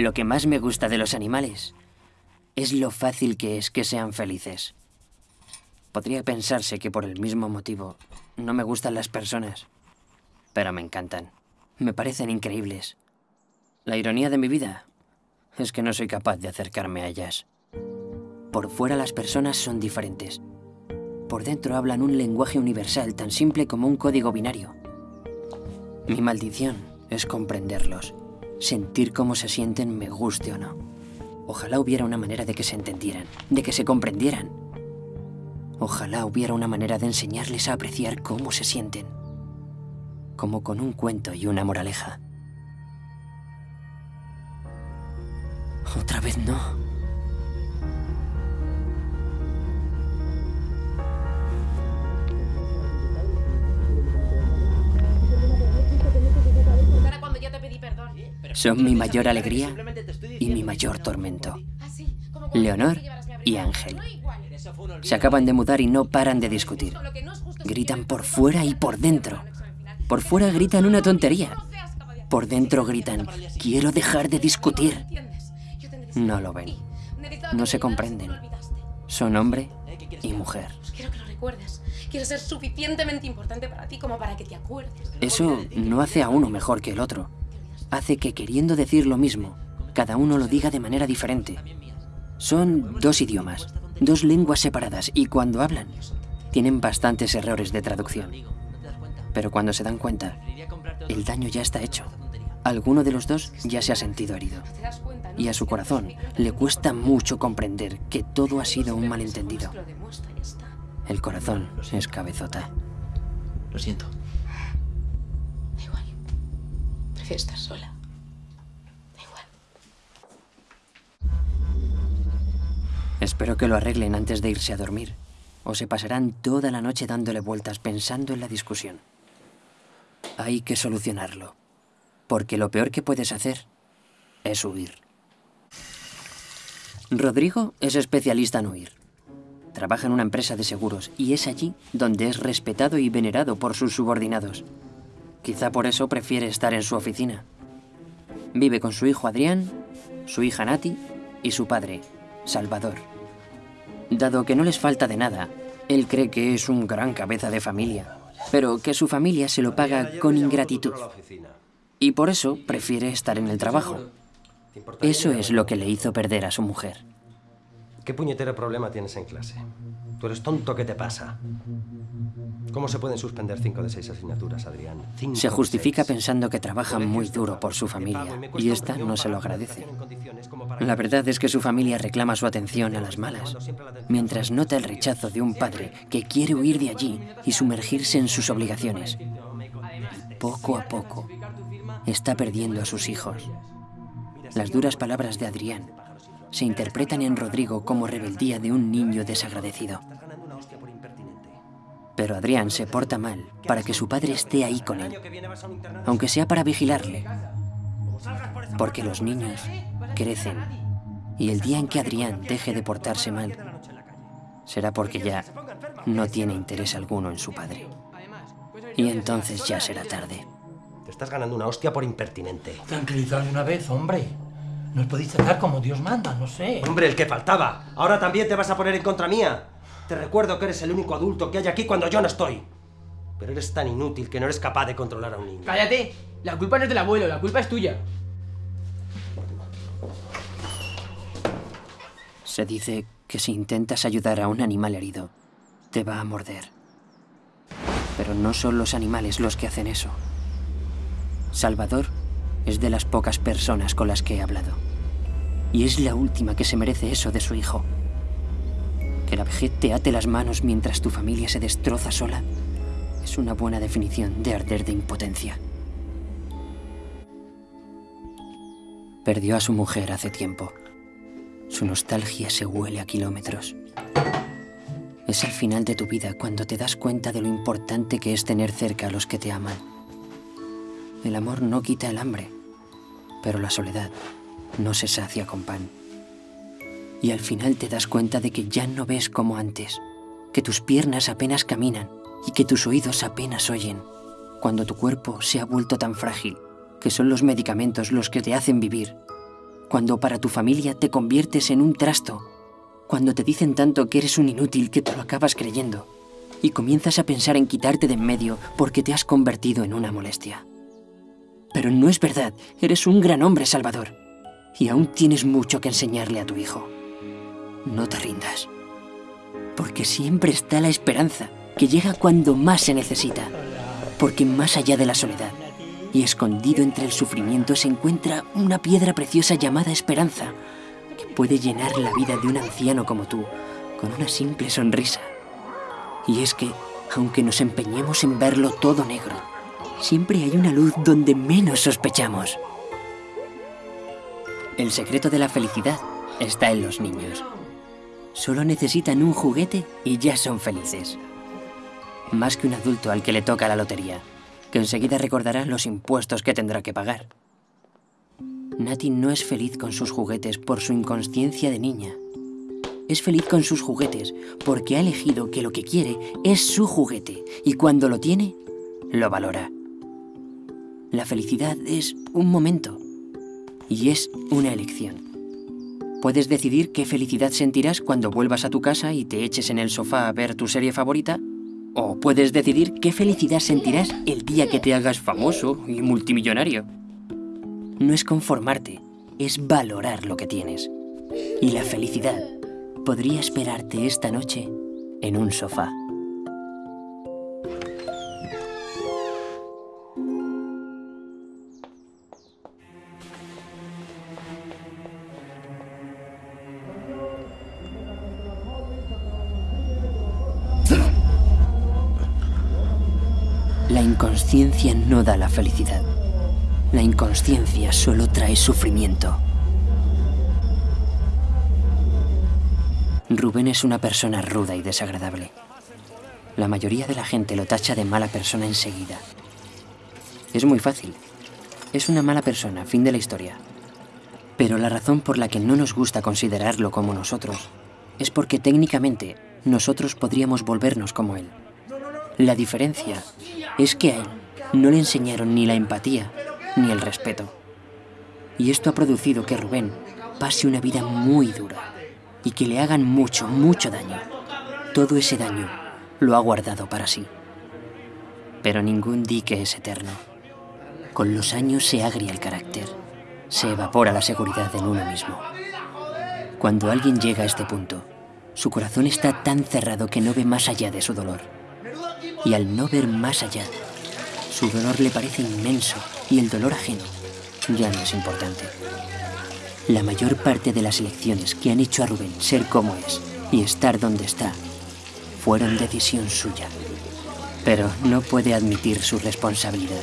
Lo que más me gusta de los animales es lo fácil que es que sean felices. Podría pensarse que por el mismo motivo no me gustan las personas, pero me encantan. Me parecen increíbles. La ironía de mi vida es que no soy capaz de acercarme a ellas. Por fuera las personas son diferentes. Por dentro hablan un lenguaje universal tan simple como un código binario. Mi maldición es comprenderlos, sentir cómo se sienten me guste o no. Ojalá hubiera una manera de que se entendieran, de que se comprendieran. Ojalá hubiera una manera de enseñarles a apreciar cómo se sienten, como con un cuento y una moraleja. Otra vez no. Son mi mayor alegría y mi mayor tormento. Leonor y Ángel. Se acaban de mudar y no paran de discutir. Gritan por fuera y por dentro. Por fuera gritan una tontería. Por dentro gritan, quiero dejar de discutir. No lo ven. No se comprenden. Son hombre y mujer. Quiero que lo recuerdes. Quiero ser suficientemente importante para ti como para que te acuerdes. Eso no hace a uno mejor que el otro. Hace que queriendo decir lo mismo, cada uno lo diga de manera diferente. Son dos idiomas, dos lenguas separadas y cuando hablan, tienen bastantes errores de traducción. Pero cuando se dan cuenta, el daño ya está hecho. Alguno de los dos ya se ha sentido herido. Y a su corazón le cuesta mucho comprender que todo ha sido un malentendido. El corazón es cabezota. Lo siento. Estar sola. Da igual. Espero que lo arreglen antes de irse a dormir. O se pasarán toda la noche dándole vueltas pensando en la discusión. Hay que solucionarlo. Porque lo peor que puedes hacer es huir. Rodrigo es especialista en huir. Trabaja en una empresa de seguros y es allí donde es respetado y venerado por sus subordinados. Quizá por eso prefiere estar en su oficina. Vive con su hijo Adrián, su hija Nati y su padre, Salvador. Dado que no les falta de nada, él cree que es un gran cabeza de familia, pero que su familia se lo paga con ingratitud. Y por eso prefiere estar en el trabajo. Eso es lo que le hizo perder a su mujer. ¿Qué puñetero problema tienes en clase? ¿Tú eres tonto? ¿Qué te pasa? ¿Cómo se pueden suspender cinco de seis asignaturas, Adrián? Cinco Se justifica pensando que trabaja muy duro por su familia y esta no se lo agradece. La verdad es que su familia reclama su atención a las malas, mientras nota el rechazo de un padre que quiere huir de allí y sumergirse en sus obligaciones. Poco a poco, está perdiendo a sus hijos. Las duras palabras de Adrián se interpretan en Rodrigo como rebeldía de un niño desagradecido. Pero Adrián se porta mal para que su padre esté ahí con él, aunque sea para vigilarle. Porque los niños crecen y el día en que Adrián deje de portarse mal será porque ya no tiene interés alguno en su padre. Y entonces ya será tarde. Te estás ganando una hostia por impertinente. Tranquilizad una vez, hombre. Nos podéis tratar como Dios manda, no sé. Hombre, el que faltaba. Ahora también te vas a poner en contra mía. Te recuerdo que eres el único adulto que hay aquí cuando yo no estoy. Pero eres tan inútil que no eres capaz de controlar a un niño. Cállate. La culpa no es del abuelo, la culpa es tuya. Se dice que si intentas ayudar a un animal herido, te va a morder. Pero no son los animales los que hacen eso. Salvador es de las pocas personas con las que he hablado. Y es la última que se merece eso de su hijo. Que la vejez te ate las manos mientras tu familia se destroza sola es una buena definición de arder de impotencia. Perdió a su mujer hace tiempo. Su nostalgia se huele a kilómetros. Es el final de tu vida cuando te das cuenta de lo importante que es tener cerca a los que te aman. El amor no quita el hambre, pero la soledad no se sacia con pan. Y al final te das cuenta de que ya no ves como antes, que tus piernas apenas caminan y que tus oídos apenas oyen, cuando tu cuerpo se ha vuelto tan frágil que son los medicamentos los que te hacen vivir, cuando para tu familia te conviertes en un trasto, cuando te dicen tanto que eres un inútil que te lo acabas creyendo y comienzas a pensar en quitarte de en medio porque te has convertido en una molestia. Pero no es verdad, eres un gran hombre, Salvador, y aún tienes mucho que enseñarle a tu hijo. No te rindas, porque siempre está la esperanza que llega cuando más se necesita, porque más allá de la soledad y escondido entre el sufrimiento se encuentra una piedra preciosa llamada esperanza, que puede llenar la vida de un anciano como tú con una simple sonrisa. Y es que, aunque nos empeñemos en verlo todo negro, siempre hay una luz donde menos sospechamos. El secreto de la felicidad está en los niños. Solo necesitan un juguete y ya son felices. Más que un adulto al que le toca la lotería, que enseguida recordará los impuestos que tendrá que pagar. Nati no es feliz con sus juguetes por su inconsciencia de niña. Es feliz con sus juguetes porque ha elegido que lo que quiere es su juguete y cuando lo tiene, lo valora. La felicidad es un momento y es una elección. Puedes decidir qué felicidad sentirás cuando vuelvas a tu casa y te eches en el sofá a ver tu serie favorita, o puedes decidir qué felicidad sentirás el día que te hagas famoso y multimillonario. No es conformarte, es valorar lo que tienes. Y la felicidad podría esperarte esta noche en un sofá. La inconsciencia no da la felicidad. La inconsciencia solo trae sufrimiento. Rubén es una persona ruda y desagradable. La mayoría de la gente lo tacha de mala persona enseguida. Es muy fácil. Es una mala persona, fin de la historia. Pero la razón por la que no nos gusta considerarlo como nosotros es porque técnicamente nosotros podríamos volvernos como él. La diferencia es que a él no le enseñaron ni la empatía ni el respeto. Y esto ha producido que Rubén pase una vida muy dura y que le hagan mucho, mucho daño. Todo ese daño lo ha guardado para sí. Pero ningún dique es eterno. Con los años se agria el carácter, se evapora la seguridad en uno mismo. Cuando alguien llega a este punto, su corazón está tan cerrado que no ve más allá de su dolor. Y al no ver más allá, su dolor le parece inmenso y el dolor ajeno ya no es importante. La mayor parte de las elecciones que han hecho a Rubén ser como es y estar donde está fueron decisión suya. Pero no puede admitir su responsabilidad,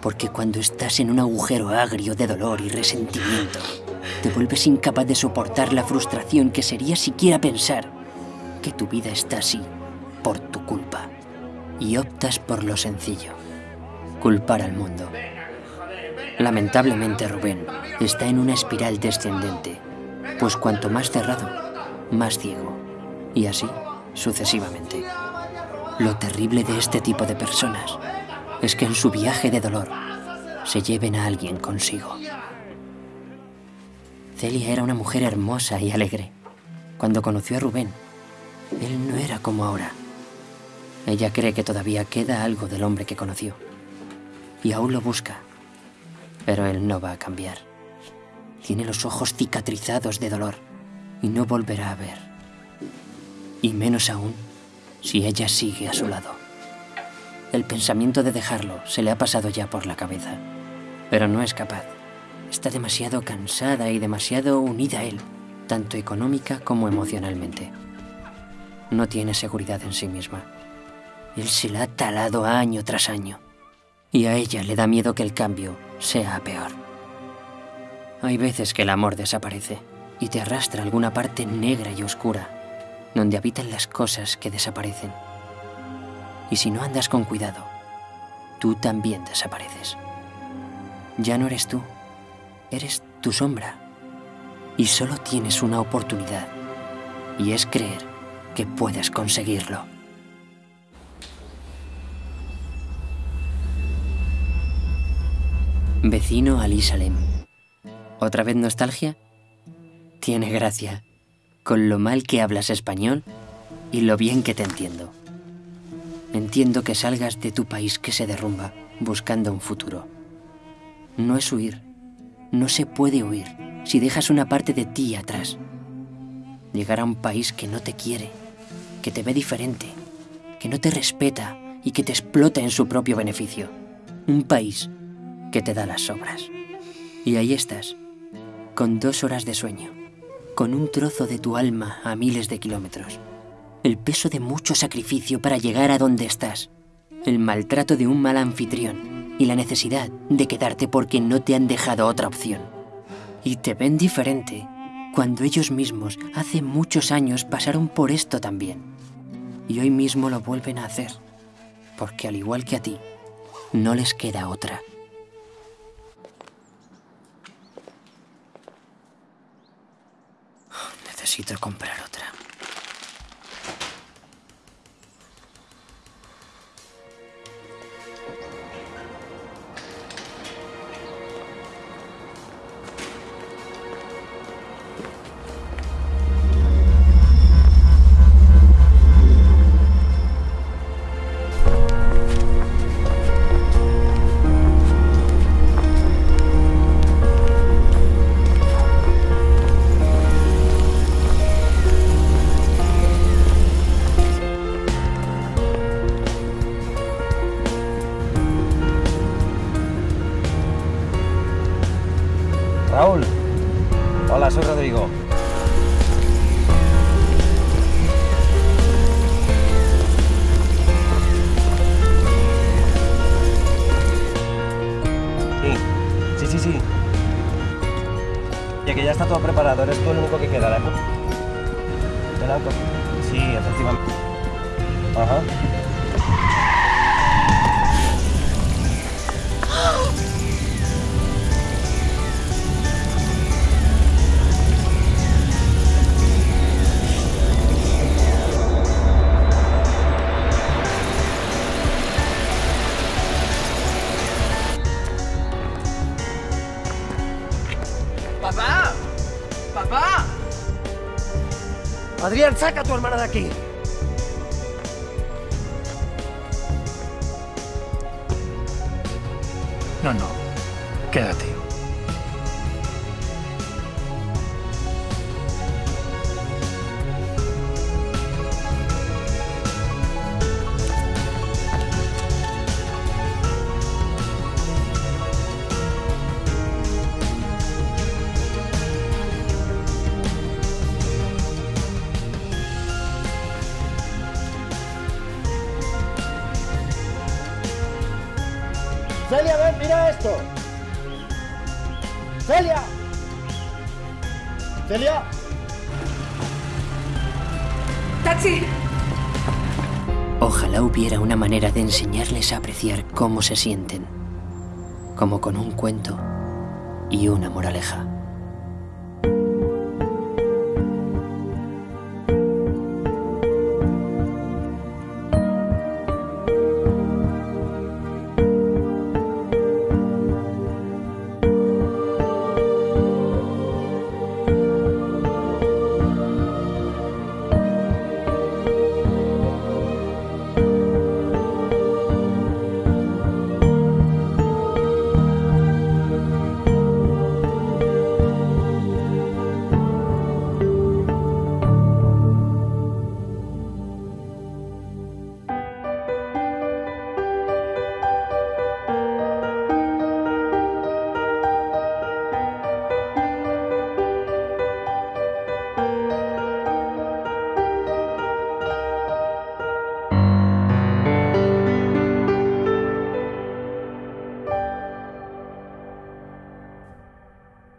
porque cuando estás en un agujero agrio de dolor y resentimiento, te vuelves incapaz de soportar la frustración que sería siquiera pensar que tu vida está así por tu culpa y optas por lo sencillo, culpar al mundo. Lamentablemente Rubén está en una espiral descendente, pues cuanto más cerrado, más ciego, y así sucesivamente. Lo terrible de este tipo de personas es que en su viaje de dolor se lleven a alguien consigo. Celia era una mujer hermosa y alegre. Cuando conoció a Rubén, él no era como ahora. Ella cree que todavía queda algo del hombre que conoció. Y aún lo busca. Pero él no va a cambiar. Tiene los ojos cicatrizados de dolor y no volverá a ver. Y menos aún si ella sigue a su lado. El pensamiento de dejarlo se le ha pasado ya por la cabeza, pero no es capaz. Está demasiado cansada y demasiado unida a él, tanto económica como emocionalmente. No tiene seguridad en sí misma. Él se la ha talado año tras año. Y a ella le da miedo que el cambio sea peor. Hay veces que el amor desaparece y te arrastra a alguna parte negra y oscura, donde habitan las cosas que desaparecen. Y si no andas con cuidado, tú también desapareces. Ya no eres tú, eres tu sombra. Y solo tienes una oportunidad, y es creer que puedes conseguirlo. Vecino Ali Salem. ¿Otra vez nostalgia? Tiene gracia, con lo mal que hablas español y lo bien que te entiendo. Entiendo que salgas de tu país que se derrumba buscando un futuro. No es huir, no se puede huir si dejas una parte de ti atrás. Llegar a un país que no te quiere, que te ve diferente, que no te respeta y que te explota en su propio beneficio. Un país que te da las sobras. Y ahí estás, con dos horas de sueño, con un trozo de tu alma a miles de kilómetros, el peso de mucho sacrificio para llegar a donde estás, el maltrato de un mal anfitrión y la necesidad de quedarte porque no te han dejado otra opción. Y te ven diferente cuando ellos mismos hace muchos años pasaron por esto también. Y hoy mismo lo vuelven a hacer, porque al igual que a ti, no les queda otra. Necesito comprar otra. Raúl. Hola, soy Rodrigo. Sí, sí, sí, sí. Ya que ya está todo preparado, eres tú el único que queda, ¿de acuerdo? Blanco. Sí, efectivamente. Ajá. Aquí. No, no. Quédate. Celia, ven, mira esto. Celia. Celia. ¡Taxi! Ojalá hubiera una manera de enseñarles a apreciar cómo se sienten, como con un cuento y una moraleja.